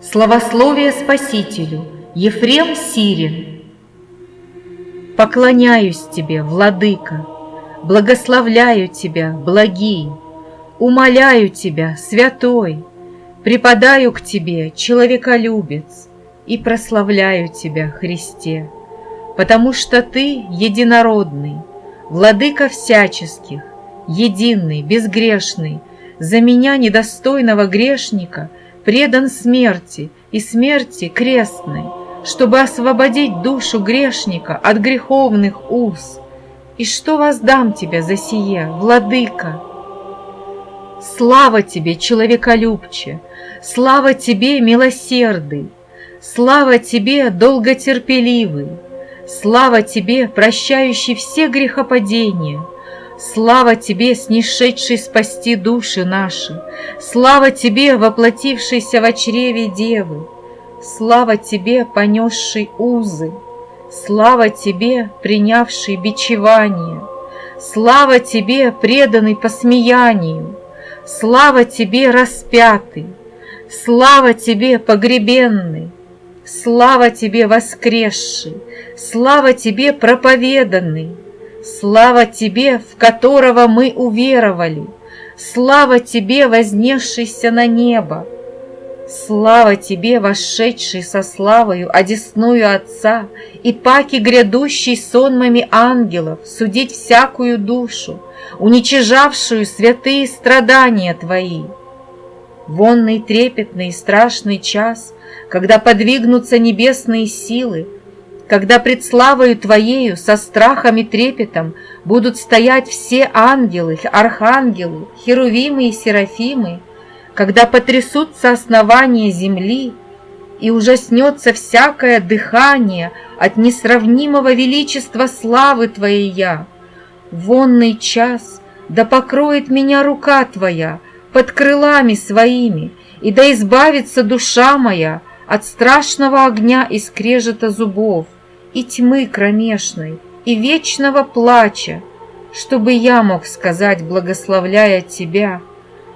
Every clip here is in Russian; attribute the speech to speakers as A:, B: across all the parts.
A: Славословие Спасителю, Ефрем Сирин. Поклоняюсь Тебе, Владыка, Благословляю Тебя, благий, Умоляю Тебя, святой, Преподаю к Тебе, человеколюбец, И прославляю Тебя, Христе, Потому что Ты единородный, Владыка всяческих, единый, безгрешный, За меня, недостойного грешника, предан смерти и смерти крестной, чтобы освободить душу грешника от греховных уз. И что воздам тебе за сие, владыка? Слава тебе, человеколюбче, слава тебе, милосердый, слава тебе, долготерпеливый, слава тебе, прощающий все грехопадения, Слава Тебе, снишедший спасти души наши! Слава Тебе, воплотившийся в чреве Девы! Слава Тебе, понесший узы! Слава Тебе, принявший бичевание! Слава Тебе, преданный посмеянию! Слава Тебе, распятый! Слава Тебе, погребенный! Слава Тебе, воскресший! Слава Тебе, проповеданный! Слава Тебе, в которого мы уверовали! Слава Тебе, вознесшийся на небо! Слава Тебе, вошедший со славою одесную Отца, И паки грядущий сонмами ангелов судить всякую душу, Уничижавшую святые страдания Твои! Вонный трепетный и страшный час, Когда подвигнутся небесные силы, когда пред славою Твоею со страхом и трепетом будут стоять все ангелы, архангелы, херувимы и серафимы, когда потрясутся основания земли, и ужаснется всякое дыхание от несравнимого величества славы Твоей я. Вонный час да покроет меня рука Твоя под крылами своими, и да избавится душа моя от страшного огня и скрежета зубов и тьмы кромешной, и вечного плача, чтобы я мог сказать, благословляя Тебя,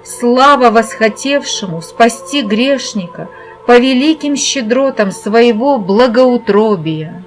A: слава восхотевшему спасти грешника по великим щедротам своего благоутробия.